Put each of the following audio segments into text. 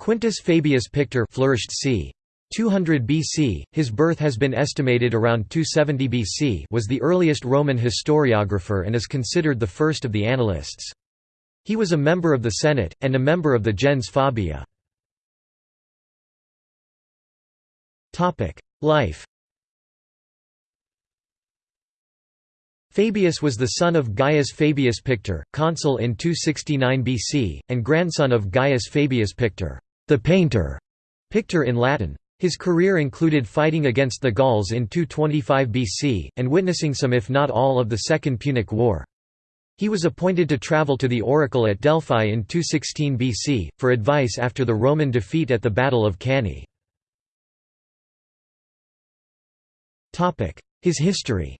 Quintus Fabius Pictor flourished c. 200 BC, his birth has been estimated around 270 BC was the earliest Roman historiographer and is considered the first of the annalists. He was a member of the Senate, and a member of the gens Fabia. Life Fabius was the son of Gaius Fabius Pictor, consul in 269 BC, and grandson of Gaius Fabius Pictor, the painter, Pictor in Latin. His career included fighting against the Gauls in 225 BC, and witnessing some if not all of the Second Punic War. He was appointed to travel to the oracle at Delphi in 216 BC, for advice after the Roman defeat at the Battle of Cannae. His history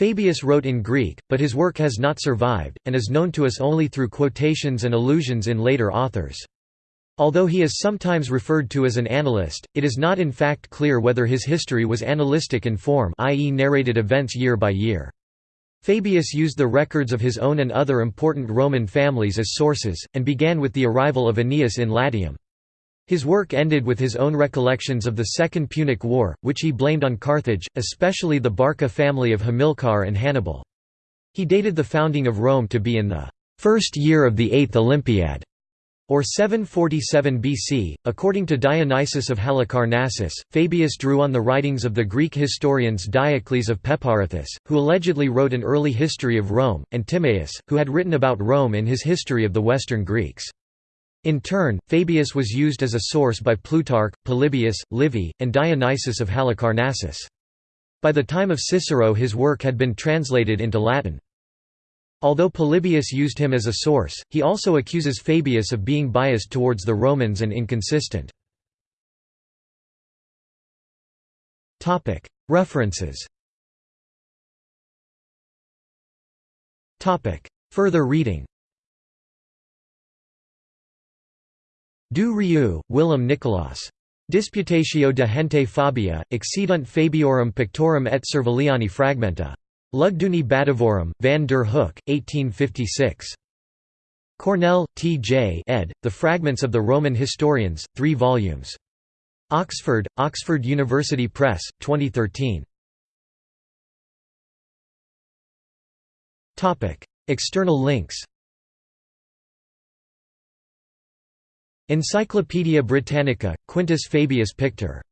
Fabius wrote in Greek, but his work has not survived, and is known to us only through quotations and allusions in later authors. Although he is sometimes referred to as an annalist, it is not in fact clear whether his history was annalistic in form i.e. narrated events year by year. Fabius used the records of his own and other important Roman families as sources, and began with the arrival of Aeneas in Latium. His work ended with his own recollections of the Second Punic War, which he blamed on Carthage, especially the Barca family of Hamilcar and Hannibal. He dated the founding of Rome to be in the first year of the Eighth Olympiad, or 747 BC. According to Dionysius of Halicarnassus, Fabius drew on the writings of the Greek historians Diocles of Peparethus, who allegedly wrote an early history of Rome, and Timaeus, who had written about Rome in his History of the Western Greeks. In turn, Fabius was used as a source by Plutarch, Polybius, Livy, and Dionysius of Halicarnassus. By the time of Cicero his work had been translated into Latin. Although Polybius used him as a source, he also accuses Fabius of being biased towards the Romans and inconsistent. References Further reading Du Rieu, Willem Nicolaas. Disputatio de gente Fabia, accedunt Fabiorum pictorum et Serviliani fragmenta. Lugduni Batavorum, van der Hoek, 1856. Cornell, T. J. ed., The Fragments of the Roman Historians, 3 volumes. Oxford, Oxford University Press, 2013. External links Encyclopædia Britannica, Quintus Fabius Pictor